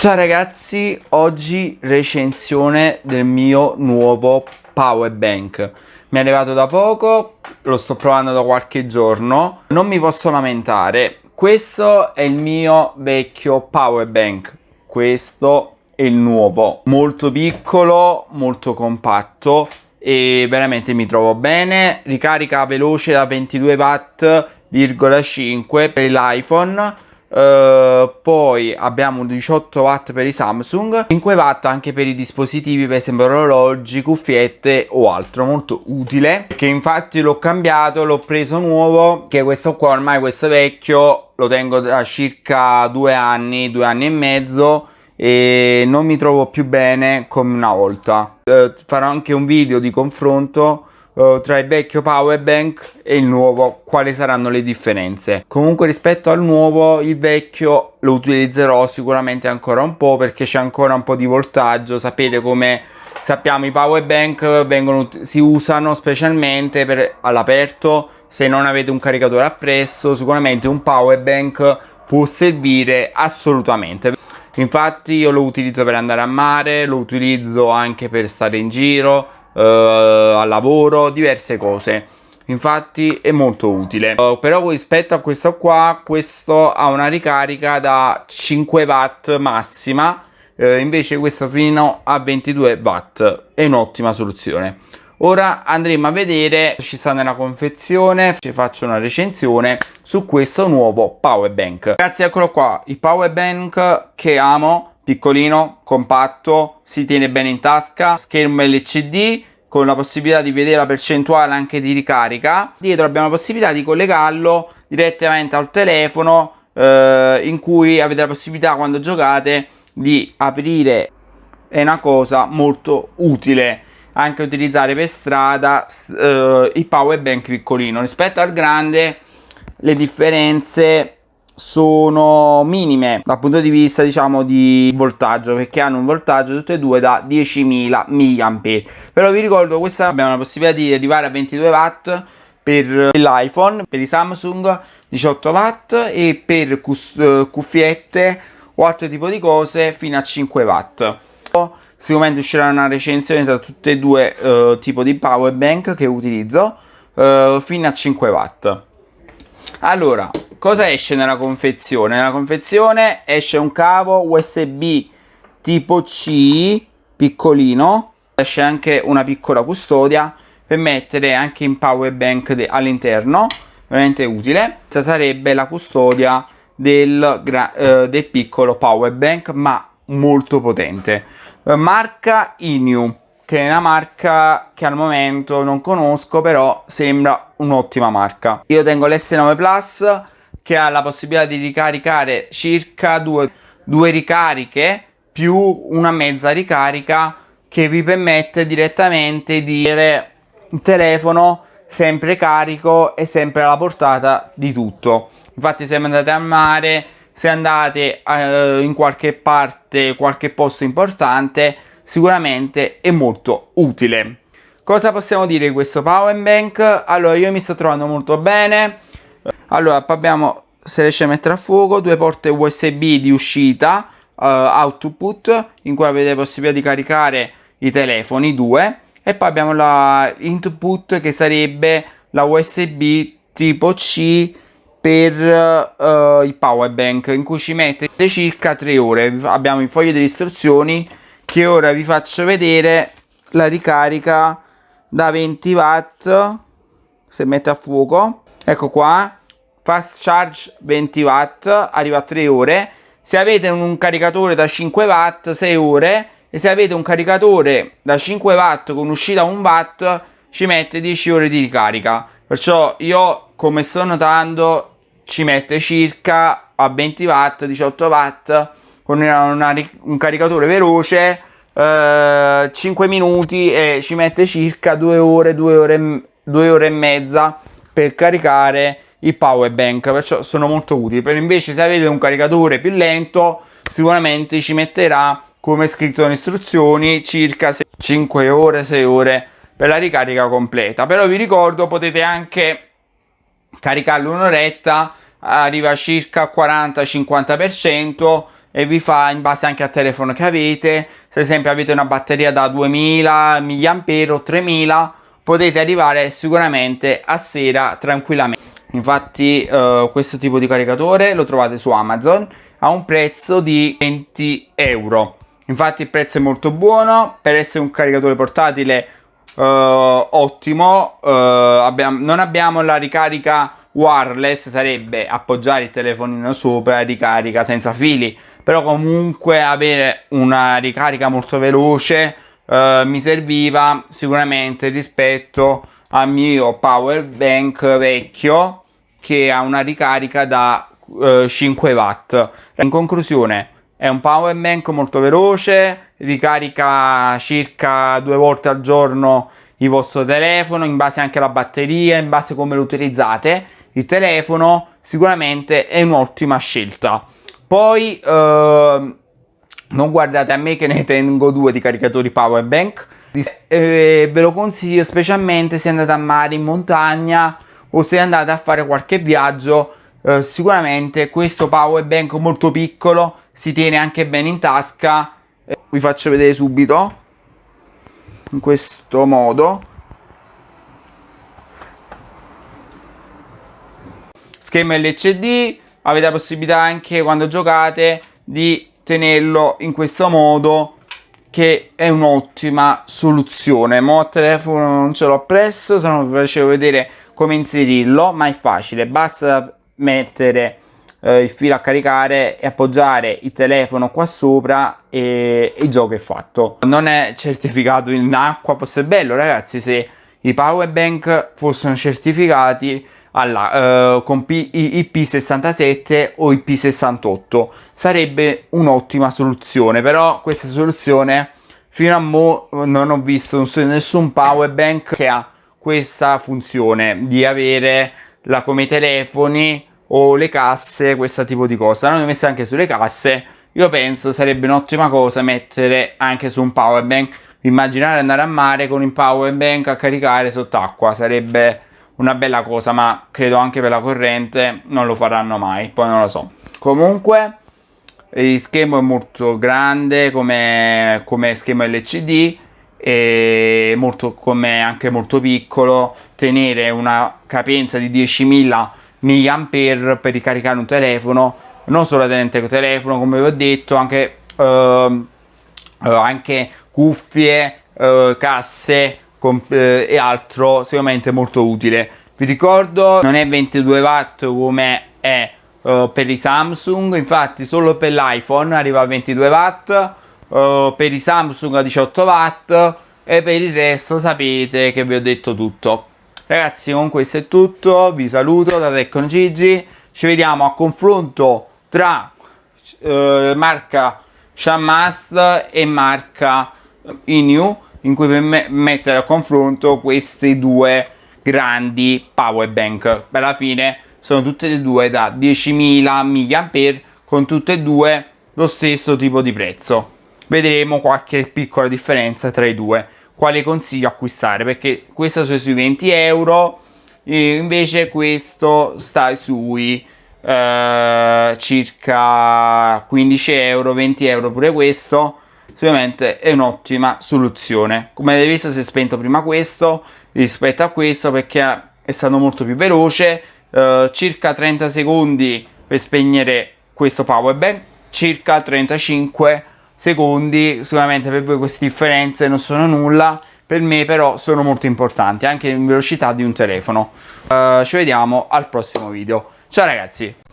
Ciao ragazzi, oggi recensione del mio nuovo power bank. Mi è arrivato da poco, lo sto provando da qualche giorno, non mi posso lamentare. Questo è il mio vecchio power bank, questo è il nuovo. Molto piccolo, molto compatto e veramente mi trovo bene. Ricarica veloce da 22 watt,5 per l'iPhone Uh, poi abbiamo 18 watt per i Samsung 5 watt anche per i dispositivi per esempio orologi cuffiette o altro molto utile che infatti l'ho cambiato l'ho preso nuovo che questo qua ormai questo vecchio lo tengo da circa due anni due anni e mezzo e non mi trovo più bene come una volta. Uh, farò anche un video di confronto uh, tra il vecchio power bank e il nuovo quali saranno le differenze. Comunque rispetto al nuovo il vecchio lo utilizzerò sicuramente ancora un po' perché c'è ancora un po' di voltaggio. Sapete come sappiamo i power bank vengono, si usano specialmente per all'aperto. Se non avete un caricatore appresso sicuramente un power bank può servire assolutamente. Infatti io lo utilizzo per andare a mare lo utilizzo anche per stare in giro eh, al lavoro, diverse cose. Infatti è molto utile. Uh, però rispetto a questo qua questo ha una ricarica da 5 watt massima uh, invece questo fino a 22 watt. È un'ottima soluzione. Ora andremo a vedere ci sta nella confezione ci faccio una recensione su questo nuovo power bank. Ragazzi eccolo qua il power bank che amo piccolino, compatto, si tiene bene in tasca, schermo LCD con la possibilità di vedere la percentuale anche di ricarica. Dietro abbiamo la possibilità di collegarlo direttamente al telefono eh, in cui avete la possibilità quando giocate di aprire. È una cosa molto utile anche utilizzare per strada eh, il power bank piccolino rispetto al grande le differenze sono minime dal punto di vista diciamo di voltaggio perché hanno un voltaggio tutte e due da 10.000 mAh però vi ricordo questa abbiamo la possibilità di arrivare a 22 watt per l'iPhone per i Samsung 18 watt e per eh, cuffiette o altro tipo di cose fino a 5 watt. Sicuramente uscirà una recensione tra tutte e due uh, tipo di power bank che utilizzo uh, fino a 5 watt. Allora cosa esce nella confezione? Nella confezione esce un cavo USB tipo C piccolino, esce anche una piccola custodia per mettere anche in power bank all'interno, veramente utile. Questa sarebbe la custodia del, eh, del piccolo power bank ma molto potente. Marca Inu che è una marca che al momento non conosco però sembra un'ottima marca io tengo l'S9 Plus che ha la possibilità di ricaricare circa due, due ricariche più una mezza ricarica che vi permette direttamente di avere il telefono sempre carico e sempre alla portata di tutto. Infatti se andate a mare se andate eh, in qualche parte qualche posto importante sicuramente è molto utile. Cosa possiamo dire di questo power bank? Allora io mi sto trovando molto bene allora abbiamo se riesce a mettere a fuoco due porte usb di uscita uh, output in cui avete possibilità di caricare i telefoni due e poi abbiamo la input che sarebbe la usb tipo c per uh, il power bank in cui ci mette circa 3 ore. Abbiamo il foglio di istruzioni che ora vi faccio vedere la ricarica da 20 watt se mette a fuoco ecco qua fast charge 20 watt arriva a 3 ore. Se avete un caricatore da 5 watt 6 ore. E se avete un caricatore da 5 watt con uscita 1 watt ci mette 10 ore di ricarica. Perciò io come sto notando ci mette circa a 20 watt 18 watt con una, una, un caricatore veloce eh, 5 minuti e ci mette circa 2 ore 2 ore 2 ore e mezza per caricare il power bank perciò sono molto utili. Per invece se avete un caricatore più lento sicuramente ci metterà come scritto nelle istruzioni circa 5 ore 6 ore per la ricarica completa. Però vi ricordo potete anche caricarlo un'oretta arriva circa 40 50 per cento e vi fa in base anche al telefono che avete. Se ad esempio avete una batteria da 2000 mAh o 3000 potete arrivare sicuramente a sera tranquillamente. Infatti uh, questo tipo di caricatore lo trovate su Amazon a un prezzo di 20 euro. Infatti il prezzo è molto buono. Per essere un caricatore portatile uh, ottimo uh, abbiamo, non abbiamo la ricarica wireless sarebbe appoggiare il telefonino sopra e ricarica senza fili. Però comunque avere una ricarica molto veloce uh, mi serviva sicuramente rispetto al mio power bank vecchio che ha una ricarica da uh, 5 watt. In conclusione è un power bank molto veloce ricarica circa due volte al giorno il vostro telefono in base anche alla batteria in base a come lo utilizzate. Il telefono sicuramente è un'ottima scelta. Poi eh, non guardate a me che ne tengo due di caricatori power bank. Eh, ve lo consiglio specialmente se andate a mare in montagna o se andate a fare qualche viaggio. Eh, sicuramente questo power bank molto piccolo si tiene anche bene in tasca. Eh, vi faccio vedere subito in questo modo. Schermo LCD avete la possibilità anche quando giocate di tenerlo in questo modo che è un'ottima soluzione. Mo a telefono non ce l'ho presso se non vi facevo vedere come inserirlo ma è facile. Basta mettere eh, il filo a caricare e appoggiare il telefono qua sopra e, e il gioco è fatto. Non è certificato in acqua fosse bello ragazzi se i power bank fossero certificati alla, uh, con P IP67 o IP68 sarebbe un'ottima soluzione però questa soluzione fino a mo non ho visto nessun power bank che ha questa funzione di avere la come i telefoni o le casse questo tipo di cosa. L'hanno messa anche sulle casse. Io penso sarebbe un'ottima cosa mettere anche su un power bank. Immaginare andare a mare con il power bank a caricare sott'acqua sarebbe una bella cosa ma credo anche per la corrente non lo faranno mai poi non lo so. Comunque il schermo è molto grande come, come schema LCD e molto, come anche molto piccolo. Tenere una capienza di 10.000 mAh per ricaricare un telefono non solamente il telefono come vi ho detto anche, uh, uh, anche cuffie uh, casse eh, e altro sicuramente molto utile. Vi ricordo non è 22 watt come è uh, per i Samsung infatti solo per l'iPhone arriva a 22 watt uh, per i Samsung a 18 watt e per il resto sapete che vi ho detto tutto. Ragazzi con questo è tutto vi saluto da Tecno Gigi ci vediamo a confronto tra uh, marca Shamast e marca Inu in cui per me mettere a confronto questi due grandi power bank. Alla fine sono tutte e due da 10.000 mAh con tutte e due lo stesso tipo di prezzo. Vedremo qualche piccola differenza tra i due quale consiglio acquistare perché questo sta sui 20 euro e invece questo sta sui eh, circa 15 euro 20 euro pure questo sicuramente è un'ottima soluzione. Come avete visto si è spento prima questo rispetto a questo perché è stato molto più veloce. Eh, circa 30 secondi per spegnere questo power bank circa 35 secondi sicuramente per voi queste differenze non sono nulla per me però sono molto importanti anche in velocità di un telefono. Uh, ci vediamo al prossimo video. Ciao ragazzi